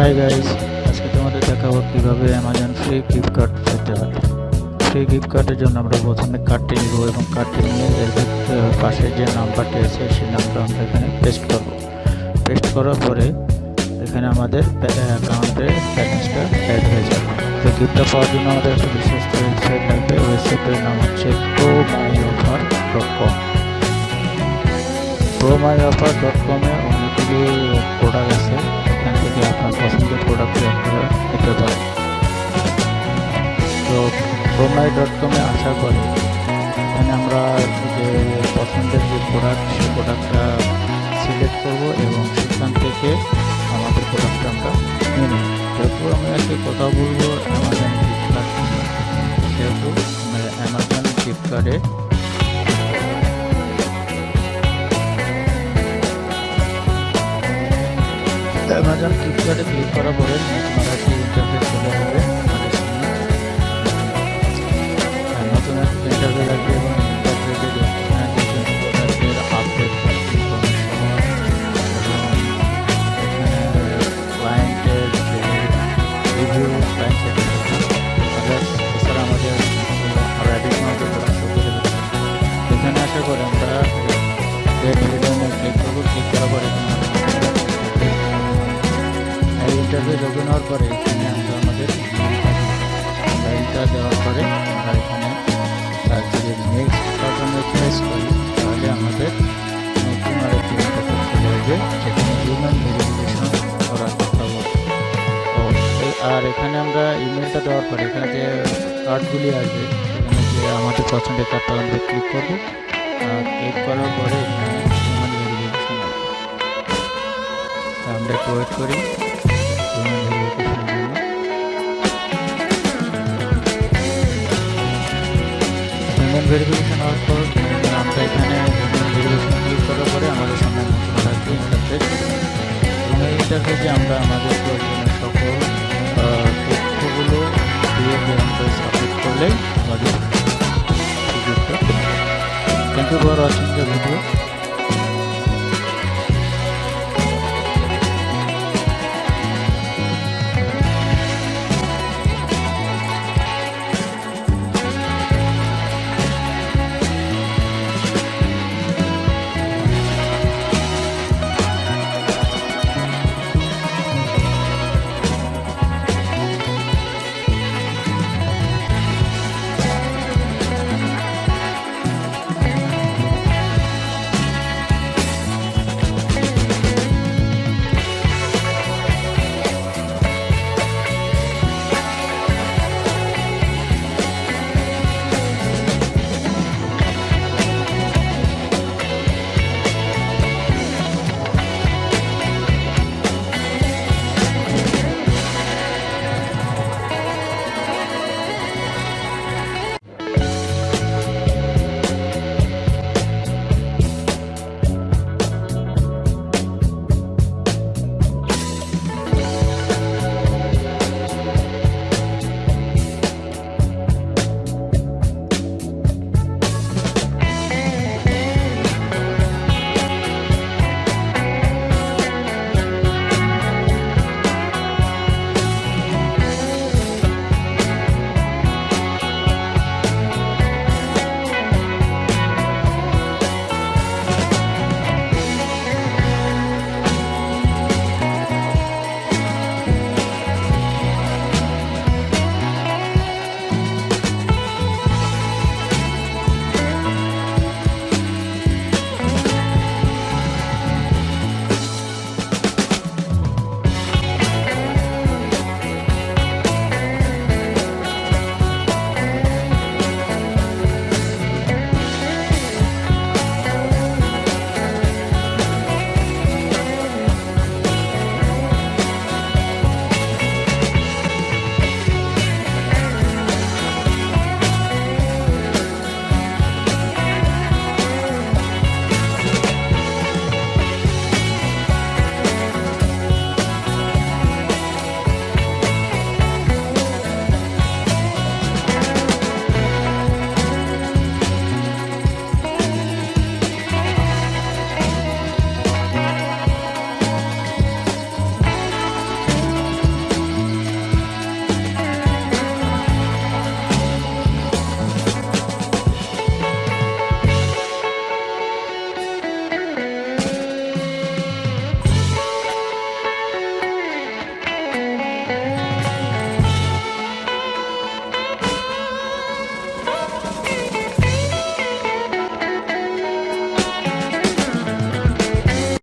Hi guys আজকে তোমাদের দেখাবো কীভাবে অ্যামাজন ফ্রি কার্ড পেতে হয়। ফ্রি কার্ডের জন্য আমরা প্রথমে কার্ডটি নিব এবং কার্ডটি নিয়ে এর পাশে যে নাম্বারটি আছে, সেই নাম্বার আমরা এখানে পেস্ট করব। পেস্ট করার পরে এখানে আমাদের অ্যাকাউন্টে ব্যালেন্সটা অ্যাড হয়ে যাবে। তো গিফটটা পাওয়ার জন্য আমাদের একটা বিশেষ ওয়েবসাইট লাগবে ওয়েবসাইটের নাম হচ্ছে pro my offer dot com pro my offer dot কমে অনেকগুলি প্রোডাক্ট আছে। মাই ডট কমে আসার পরে এখানে আমরা যে পছন্দের যে প্রোডাক্ট সেই প্রোডাক্টটা সিলেক্ট করব এবং সেখান থেকে আমাদের প্রোডাক্টটা আমরা নিয়ে নেব। যেহেতু আমি আজকে কথা বলব অ্যামাজন ফ্লিপকার্ট সেহেতু অ্যামাজন ফ্লিপকার্টে অ্যামাজন ফ্লিপকার্টে ক্লিক করার পরে নতুন নতুন একটি ইন্টারফেস আসবে এবং ইন্টারফেসে প্রোডাক্টের আপডেট ক্লায়েন্টের রিভিউ ক্লায়েন্টের এছাড়া আমাদের আরও অ্যাডিশনাল যে এখানে পরে এখানে আমরা আমাদের লাইনটা দেওয়ার পরে আমরা যদি নেক্সট বাটনে প্রেস আমাদের আর এখানে আমরা ইমেলটা দেওয়ার পরে এখানে যে কার্ডগুলি আসবে, সেখানে যে আমাদের পছন্দের কার্ডটা আমরা ক্লিক করব। আর ক্লিক করার পরে আমরা একটু ওয়েট করি। ভেরিফিকেশন হওয়ার পর আমরা এখানে ভেরিফিকেশন ক্লিক করার পরে আমাদের সামনে নতুন থাকবে ইন্টারফেস এবং এই ইন্টারফেসে আমরা আমাদের প্রয়োজনীয় সকল তথ্যগুলো দিয়ে আমরা সাবমিট করলেই আমাদের thank you for watching the video